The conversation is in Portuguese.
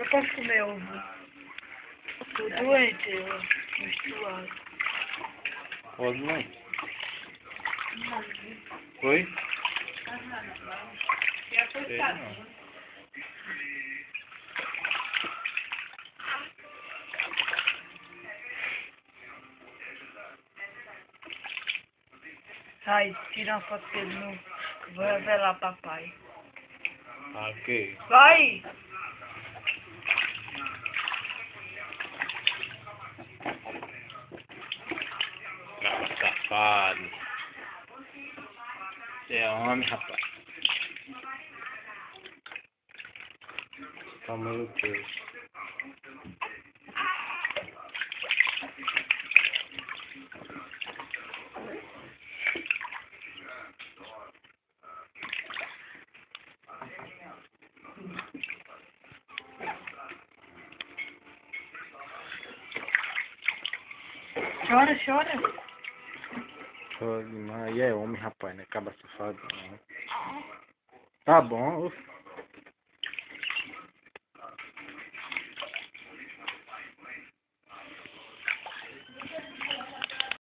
Eu posso comer ovo. Tô doente, eu menstruado. Pode não. Oi? Sei não. Sai, tira uma foto dele no. Vou revelar papai. Ok. Vai! faden. Der Arm hat was. Vermutlich. Chora, chora. Pô, demais. E é homem, rapaz, né? Acaba safado. Não. Tá bom.